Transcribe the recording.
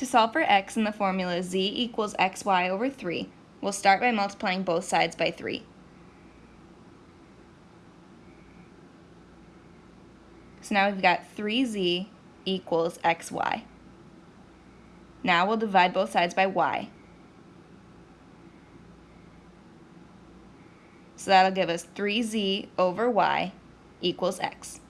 To solve for x in the formula z equals xy over 3, we'll start by multiplying both sides by 3. So now we've got 3z equals xy. Now we'll divide both sides by y. So that'll give us 3z over y equals x.